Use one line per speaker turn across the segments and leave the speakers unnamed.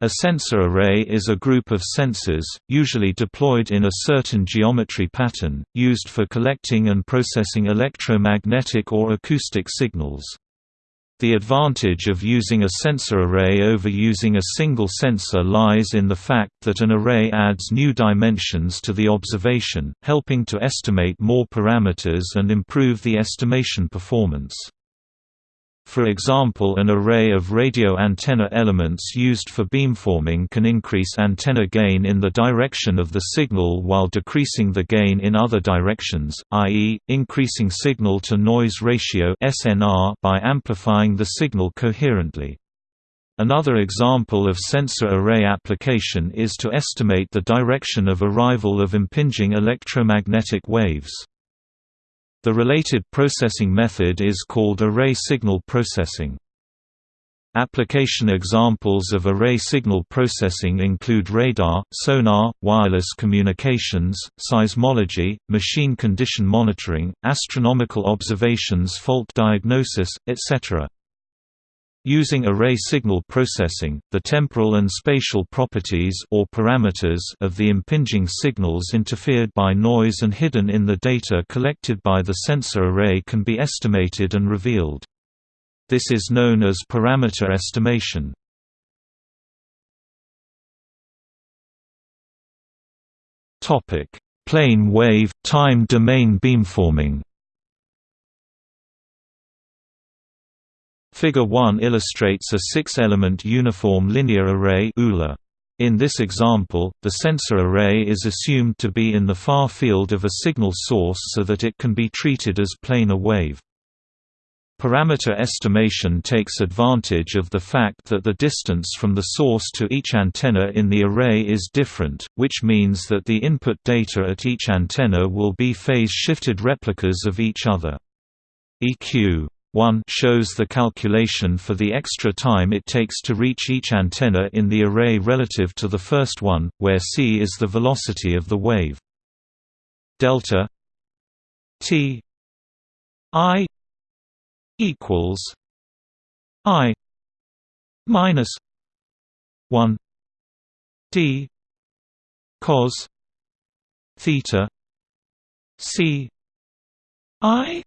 A sensor array is a group of sensors, usually deployed in a certain geometry pattern, used for collecting and processing electromagnetic or acoustic signals. The advantage of using a sensor array over using a single sensor lies in the fact that an array adds new dimensions to the observation, helping to estimate more parameters and improve the estimation performance. For example an array of radio antenna elements used for beamforming can increase antenna gain in the direction of the signal while decreasing the gain in other directions, i.e., increasing signal-to-noise ratio by amplifying the signal coherently. Another example of sensor array application is to estimate the direction of arrival of impinging electromagnetic waves. The related processing method is called array signal processing. Application examples of array signal processing include radar, sonar, wireless communications, seismology, machine condition monitoring, astronomical observations fault diagnosis, etc. Using array signal processing, the temporal and spatial properties or parameters of the impinging signals interfered by noise and hidden in the data collected by the sensor array can be estimated and revealed. This is known as parameter estimation. Plane wave, time domain beamforming Figure 1 illustrates a six-element uniform linear array In this example, the sensor array is assumed to be in the far field of a signal source so that it can be treated as planar wave. Parameter estimation takes advantage of the fact that the distance from the source to each antenna in the array is different, which means that the input data at each antenna will be phase-shifted replicas of each other. EQ 1 shows the calculation for the extra time it takes to reach each antenna in the array relative to the first one, where c is the velocity of the wave. Delta t i equals i minus 1 d cos theta c i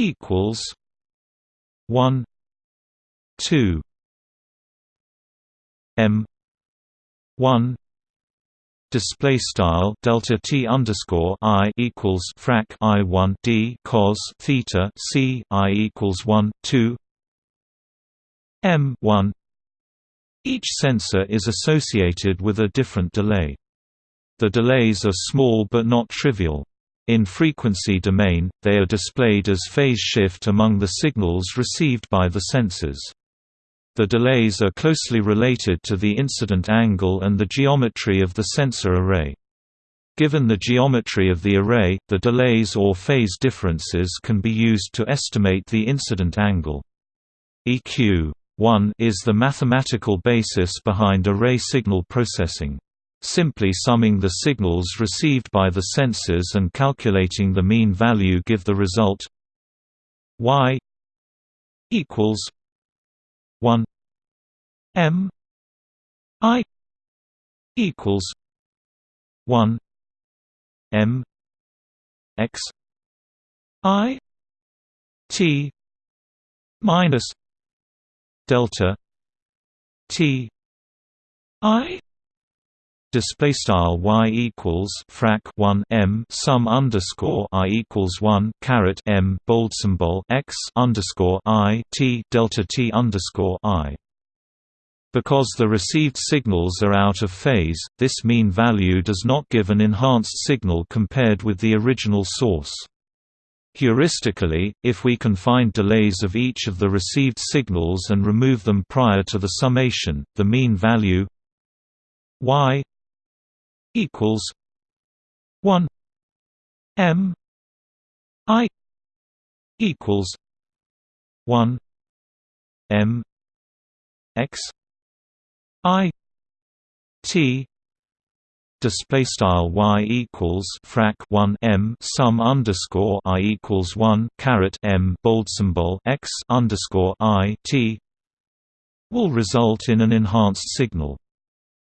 equals one two M one display style delta t underscore i equals frac i one d cos theta c i equals one two m one. Each sensor is associated with a different delay. The delays are small but not trivial. In frequency domain, they are displayed as phase shift among the signals received by the sensors. The delays are closely related to the incident angle and the geometry of the sensor array. Given the geometry of the array, the delays or phase differences can be used to estimate the incident angle. EQ 1 is the mathematical basis behind array signal processing. Simply summing the signals received by the sensors and calculating the mean value give the result y equals 1 m i equals 1 m x i t minus delta t i display style y equals frac 1 m sum underscore i equals 1 caret m bold symbol x underscore i t delta t underscore i. Because the received signals are out of phase, this mean value does not give an enhanced signal compared with the original source. Heuristically, if we can find delays of each of the received signals and remove them prior to the summation, the mean value y equals one M I equals one M X I T display style y equals frac 1 m sum underscore i equals 1 caret m bold symbol x underscore i t will result in an enhanced signal.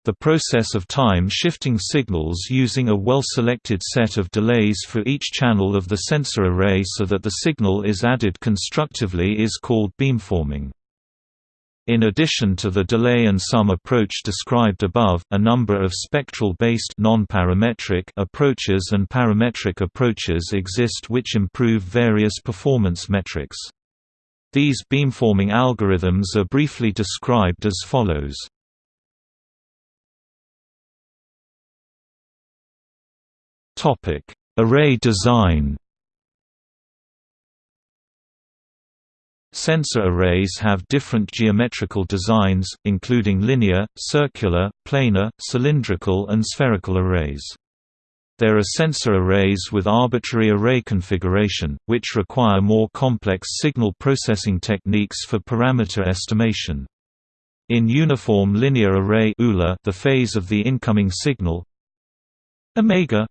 The process of time-shifting signals using a well-selected set of delays for each channel of the sensor array so that the signal is added constructively is called beamforming. In addition to the delay and sum approach described above, a number of spectral-based approaches and parametric approaches exist which improve various performance metrics. These beamforming algorithms are briefly described as follows. Topic: Array design. Sensor arrays have different geometrical designs, including linear, circular, planar, cylindrical and spherical arrays. There are sensor arrays with arbitrary array configuration, which require more complex signal processing techniques for parameter estimation. In uniform linear array the phase of the incoming signal omega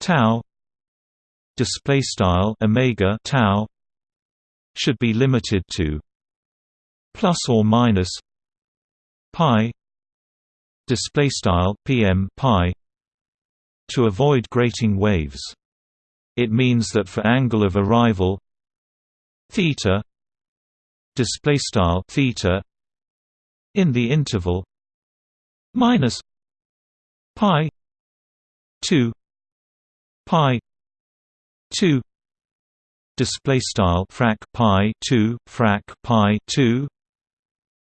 tau display style omega tau should be limited to plus or minus pi display style pm pi to avoid grating waves. It means that for angle of arrival theta display style theta in the interval minus pi 2 pi 2 display style frac pi 2 frac pi 2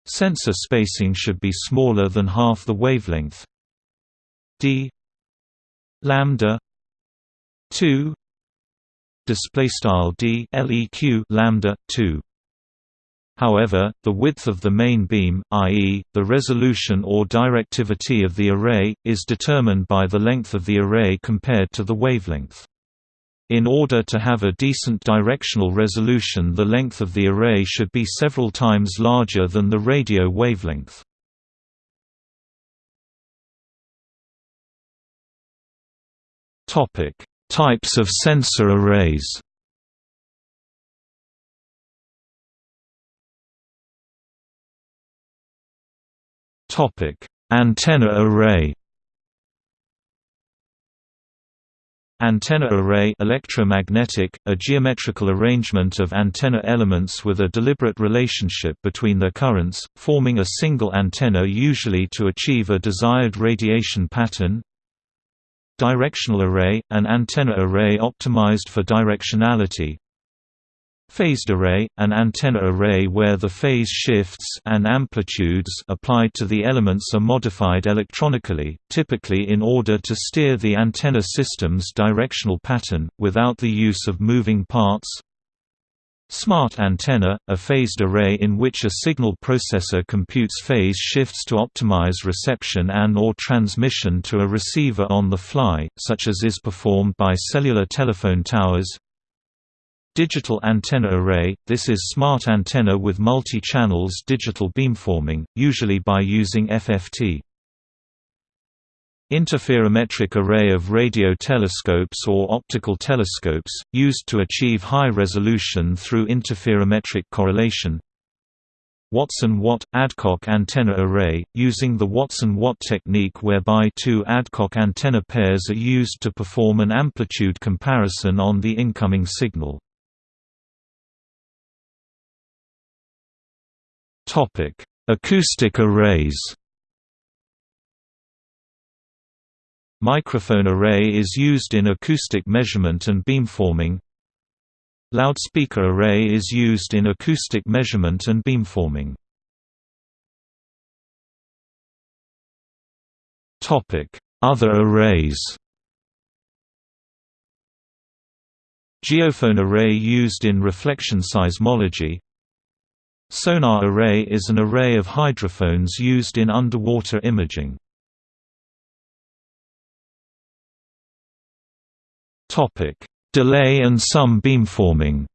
sensor spacing should be smaller than half the wavelength. D lambda 2 display style d leq lambda 2 However, the width of the main beam, i.e., the resolution or directivity of the array, is determined by the length of the array compared to the wavelength. In order to have a decent directional resolution the length of the array should be several times larger than the radio wavelength. Types of sensor arrays Antenna array. Antenna array electromagnetic, a geometrical arrangement of antenna elements with a deliberate relationship between their currents, forming a single antenna usually to achieve a desired radiation pattern. Directional array, an antenna array optimized for directionality, Phased array, an antenna array where the phase shifts and amplitudes applied to the elements are modified electronically, typically in order to steer the antenna system's directional pattern, without the use of moving parts. Smart antenna, a phased array in which a signal processor computes phase shifts to optimize reception and or transmission to a receiver on the fly, such as is performed by cellular telephone towers. Digital antenna array – This is smart antenna with multi-channels digital beamforming, usually by using FFT. Interferometric array of radio telescopes or optical telescopes, used to achieve high resolution through interferometric correlation Watson-Watt – Adcock antenna array, using the Watson-Watt technique whereby two Adcock antenna pairs are used to perform an amplitude comparison on the incoming signal. Topic: Acoustic arrays. Microphone array is used in acoustic measurement and beamforming. Loudspeaker array is used in acoustic measurement and beamforming. Topic: Other arrays. Geophone array used in reflection seismology Sonar array is an array of hydrophones used in underwater imaging. Delay and sum beamforming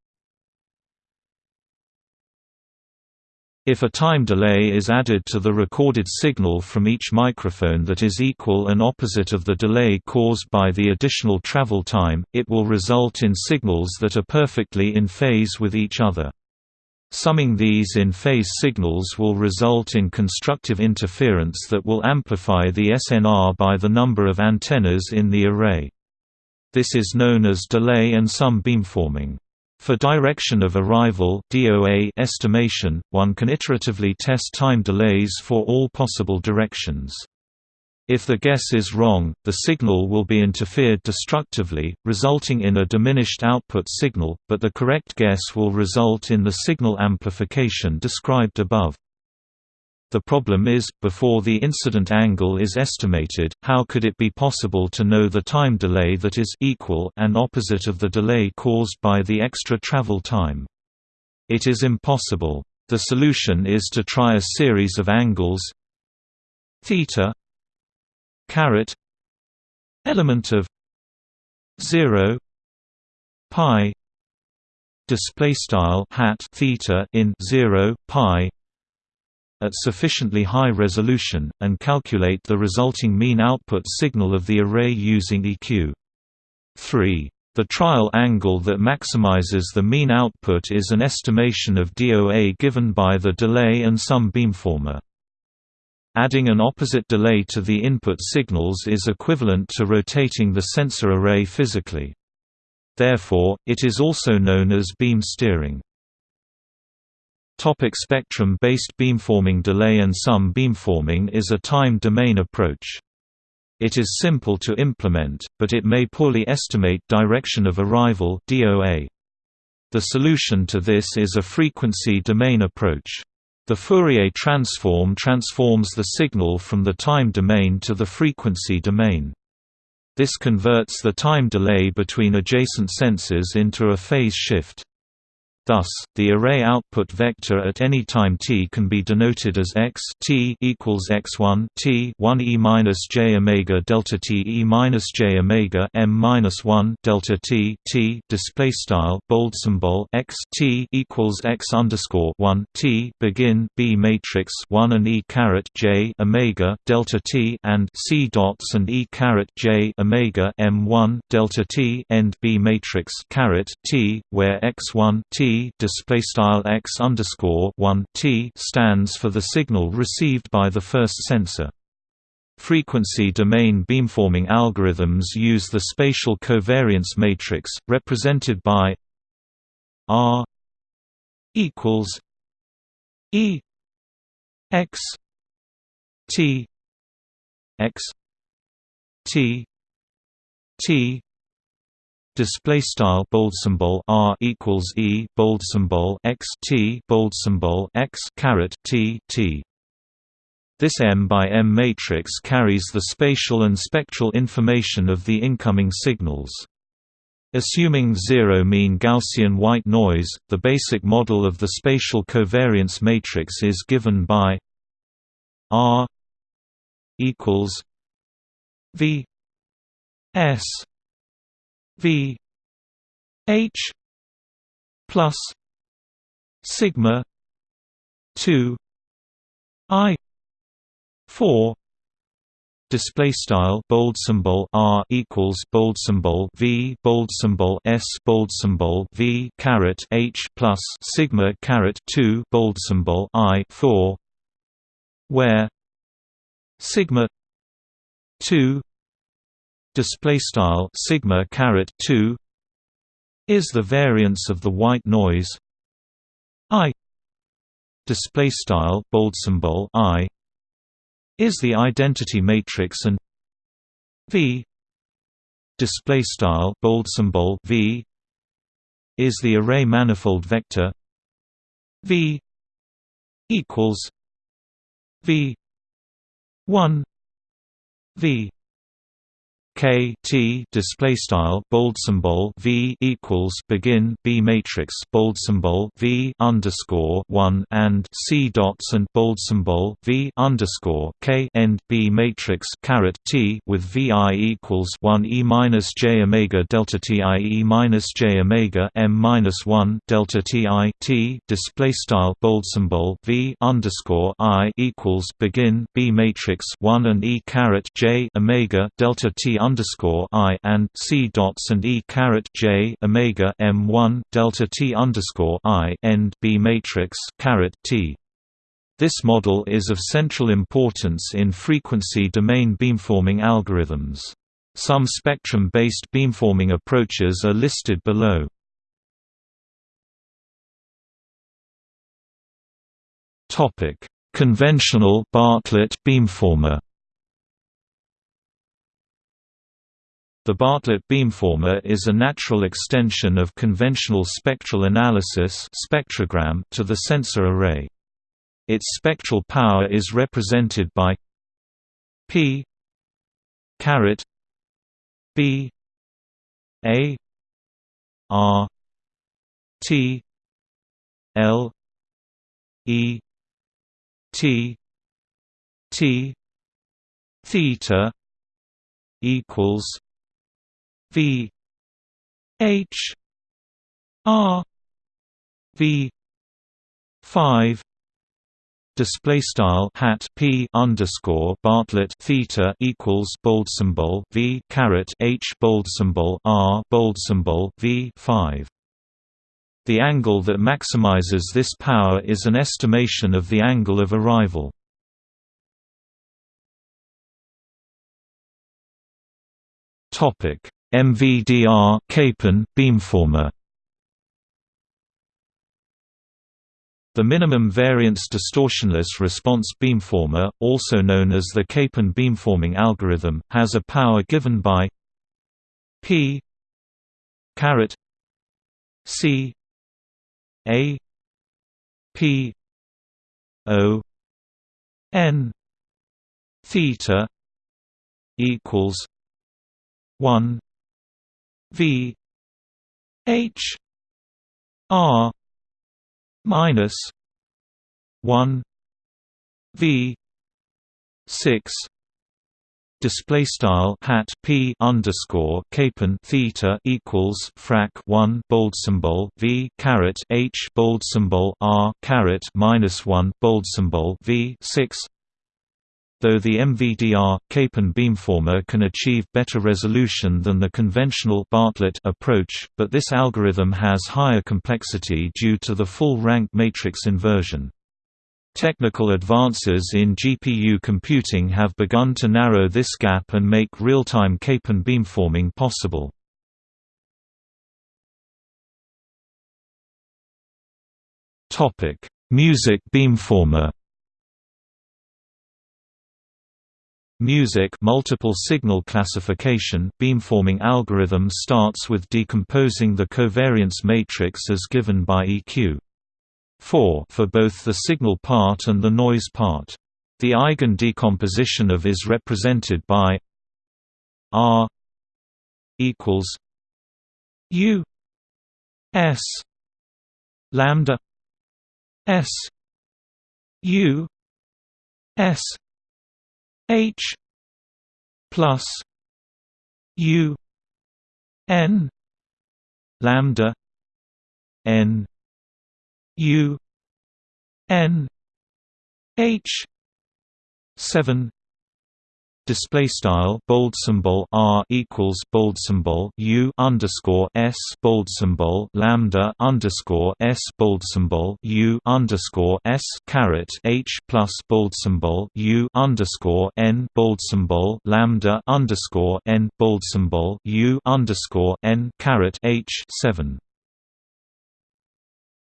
If a time delay is added to the recorded signal from each microphone that is equal and opposite of the delay caused by the additional travel time, it will result in signals that are perfectly in phase with each other. Summing these in phase signals will result in constructive interference that will amplify the SNR by the number of antennas in the array. This is known as delay and sum beamforming. For direction of arrival DOA estimation, one can iteratively test time delays for all possible directions. If the guess is wrong, the signal will be interfered destructively, resulting in a diminished output signal, but the correct guess will result in the signal amplification described above. The problem is, before the incident angle is estimated, how could it be possible to know the time delay that is equal and opposite of the delay caused by the extra travel time? It is impossible. The solution is to try a series of angles theta caret element of 0 pi display style hat theta in 0 pi at sufficiently high resolution and calculate the resulting mean output signal of the array using EQ 3 the trial angle that maximizes the mean output is an estimation of DOA given by the delay and sum beamformer. Adding an opposite delay to the input signals is equivalent to rotating the sensor array physically. Therefore, it is also known as beam steering. Topic spectrum-based beamforming Delay and sum beamforming is a time-domain approach. It is simple to implement, but it may poorly estimate direction of arrival DOA. The solution to this is a frequency domain approach. The Fourier transform transforms the signal from the time domain to the frequency domain. This converts the time delay between adjacent sensors into a phase shift. Thus, the array output vector at any time t can be denoted as x t equals x1 t 1 e minus j omega delta t e minus j omega m minus 1 delta t t display style bold symbol x t equals x underscore 1 t begin b matrix 1 and e caret j omega delta t and c dots and e caret j omega m 1 delta t end b matrix caret t where x1 t display style x underscore one t stands for the signal received by the first sensor. Frequency domain beamforming algorithms use the spatial covariance matrix, represented by R equals E x T x T T display style bold symbol r equals e bold symbol x t bold symbol x caret t t this M by M matrix carries the spatial and spectral information of the incoming signals. Assuming zero mean Gaussian white noise, the basic model of the spatial covariance matrix is given by R equals V S V H plus sigma two I four display style bold symbol r equals bold symbol v bold symbol s bold symbol v caret h plus sigma caret 2 bold symbol i 4 where sigma 2 display style sigma caret 2 is the variance of the white noise i. Display style bold symbol i is the identity matrix and v. Display style bold symbol v is the array manifold vector v equals v 1 v K T display style bold symbol V equals begin B matrix bold symbol V underscore one and C dots and bold symbol V underscore K end B matrix caret T with VI equals one E minus J omega delta T I E minus J omega M minus one delta T I T display style bold symbol V underscore I equals begin B matrix one and E caret J omega delta T underscore I and C dots and E caret J omega M one delta T underscore I end B matrix caret T. This model is of central importance in frequency domain beamforming algorithms. Some spectrum-based beamforming approaches are listed below. Conventional Bartlett beamformer. The Bartlett beamformer is a natural extension of conventional spectral analysis spectrogram to the sensor array. Its spectral power is represented by P caret B A R T L E T T theta equals V H R V five display style hat p underscore Bartlett theta equals bold symbol v caret h bold symbol r bold symbol v 5 the angle that maximizes this power is an estimation of the angle of arrival. Topic: MVDR Capon beamformer. The minimum variance distortionless response beamformer, also known as the Capon beamforming algorithm, has a power given by p caret c a P O N theta equals one V H R minus one V six display style hat p underscore Capon theta equals frac 1 bold symbol v caret h bold symbol r caret minus 1 bold symbol v 6 Though the MVDR Capon beamformer can achieve better resolution than the conventional Bartlett approach, but this algorithm has higher complexity due to the full rank matrix inversion. Technical advances in GPU computing have begun to narrow this gap and make real-time Capon beamforming possible. Music beamformer Music multiple signal classification beamforming algorithm starts with decomposing the covariance matrix as given by EQ. 4 for both the signal part and the noise part. The eigen decomposition of is represented by R equals U S lambda S U S H plus U N lambda N U N H seven display style bold symbol r equals bold symbol u underscore s bold symbol lambda underscore s bold symbol u underscore s caret h plus bold symbol u underscore n bold symbol lambda underscore n bold symbol u underscore n caret h seven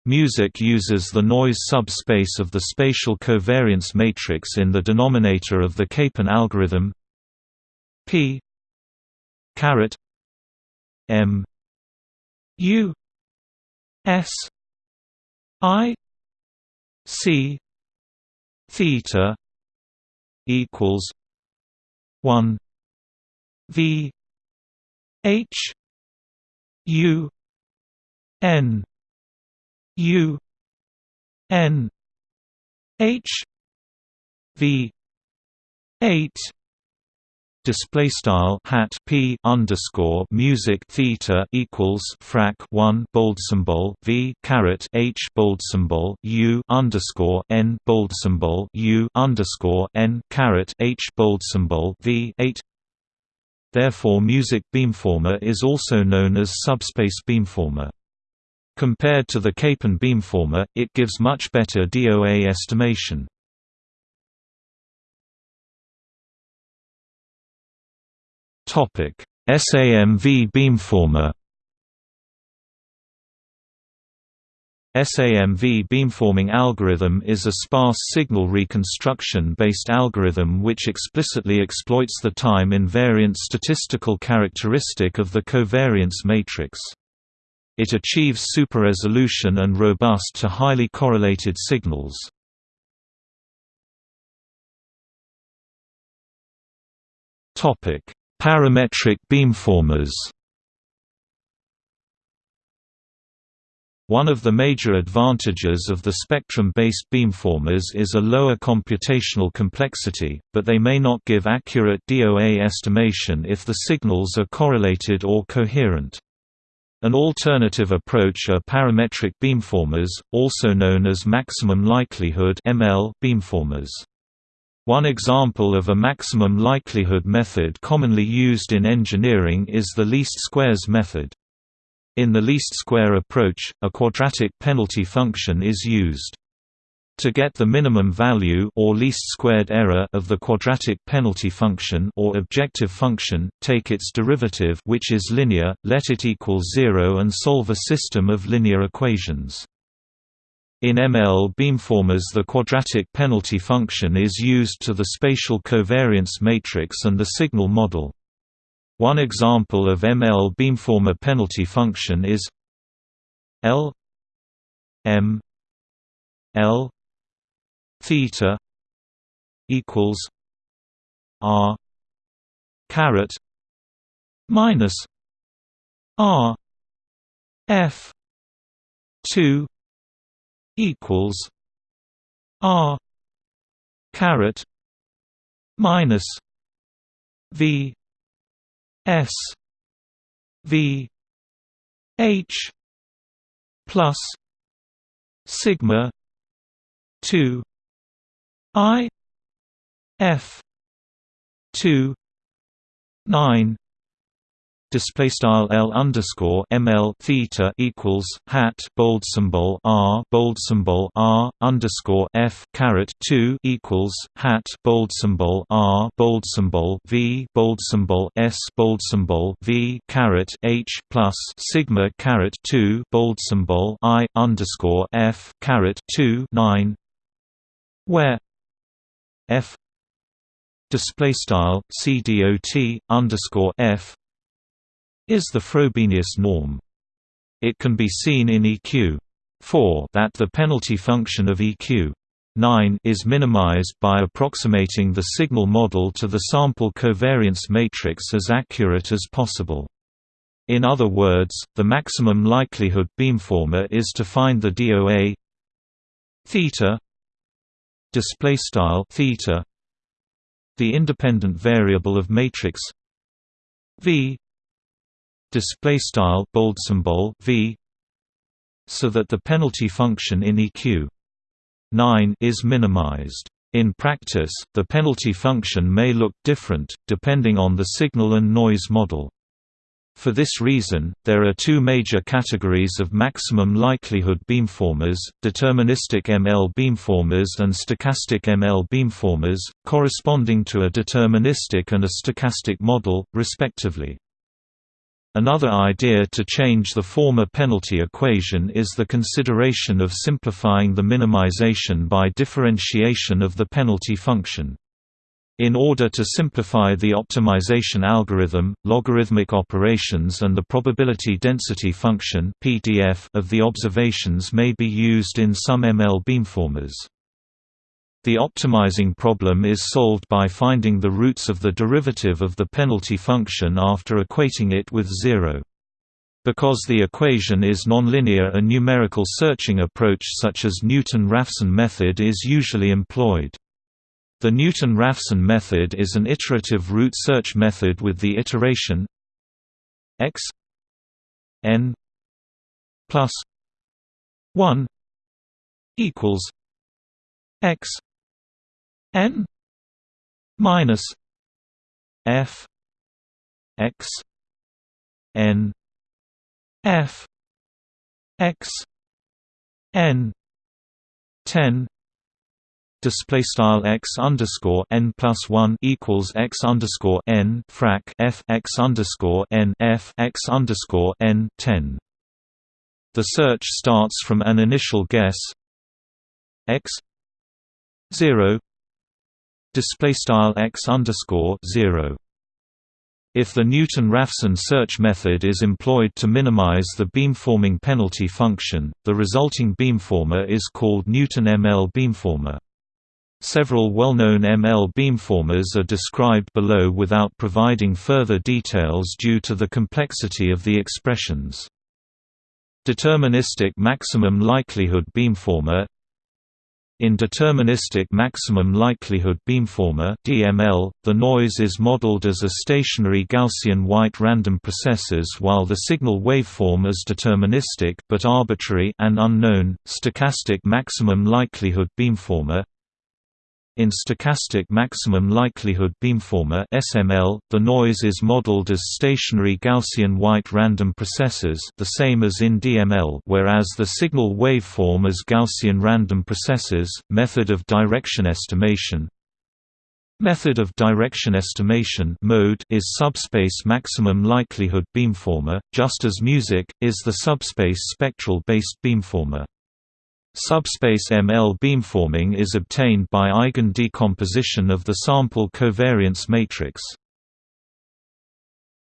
Music uses the noise subspace of the spatial covariance matrix in the denominator of the Capon algorithm. P. Caret. M. U. S. I. C. Theta equals one V H U N U N H V eight display style hat p underscore music theta equals frac 1 bold symbol v caret h bold symbol u underscore n bold symbol u underscore n caret h bold symbol v 8 Therefore music beamformer is also known as subspace beamformer. Compared to the Capon beamformer, it gives much better DOA estimation. Topic: SAMV beamformer SAMV beamforming algorithm is a sparse signal reconstruction-based algorithm which explicitly exploits the time-invariant statistical characteristic of the covariance matrix. It achieves super-resolution and robust to highly correlated signals. Parametric beamformers One of the major advantages of the spectrum-based beamformers is a lower computational complexity, but they may not give accurate DOA estimation if the signals are correlated or coherent. An alternative approach are parametric beamformers, also known as maximum likelihood ML beamformers. One example of a maximum likelihood method commonly used in engineering is the least squares method. In the least square approach, a quadratic penalty function is used. To get the minimum value or least squared error of the quadratic penalty function or objective function, take its derivative which is linear, let it equal 0 and solve a system of linear equations. In ML beamformers the quadratic penalty function is used to the spatial covariance matrix and the signal model. One example of ML beamformer penalty function is L M L theta equals R caret minus R F two equals R caret minus V S V H plus sigma two I F two nine display style L underscore ML theta equals hat bold symbol R bold symbol R underscore F caret 2 equals hat bold symbol R bold symbol V bold symbol S bold symbol V caret H plus sigma caret 2 bold symbol I underscore F caret 2 9 where F display style CDOT underscore F is the Frobenius norm. It can be seen in EQ 4 that the penalty function of EQ 9 is minimized by approximating the signal model to the sample covariance matrix as accurate as possible. In other words, the maximum likelihood beamformer is to find the DOA theta display style theta the independent variable of matrix V display style bold symbol v so that the penalty function in eq 9 is minimized. In practice the penalty function may look different depending on the signal and noise model for this reason, there are two major categories of maximum likelihood beamformers, deterministic ML beamformers and stochastic ML beamformers, corresponding to a deterministic and a stochastic model, respectively. Another idea to change the former penalty equation is the consideration of simplifying the minimization by differentiation of the penalty function. In order to simplify the optimization algorithm, logarithmic operations and the probability density function (PDF) of the observations may be used in some ML beamformers. The optimizing problem is solved by finding the roots of the derivative of the penalty function after equating it with zero. Because the equation is nonlinear a numerical searching approach such as Newton-Raphson method is usually employed. The Newton-Raphson method is an iterative root search method with the iteration x n plus 1 equals x n minus f x n f x n 10 display style x underscore n plus one equals x underscore n frac f x underscore n f x underscore n ten. The search starts from an initial guess x zero display style x underscore zero. If the Newton-Raphson search method is employed to minimize the beamforming penalty function, the resulting beamformer is called Newton ML beamformer. Several well-known ML beamformers are described below without providing further details due to the complexity of the expressions. Deterministic maximum likelihood beamformer in deterministic maximum likelihood beamformer (DML), the noise is modeled as a stationary Gaussian white random processes while the signal waveform is deterministic but arbitrary and unknown. Stochastic maximum likelihood beamformer in stochastic maximum likelihood beamformer (SML), the noise is modeled as stationary Gaussian white random processes, the same as in DML, whereas the signal waveform is Gaussian random processes. Method of direction estimation Method of direction estimation mode is subspace maximum likelihood beamformer, just as music is the subspace spectral-based beamformer. Subspace ML beamforming is obtained by eigen decomposition of the sample covariance matrix.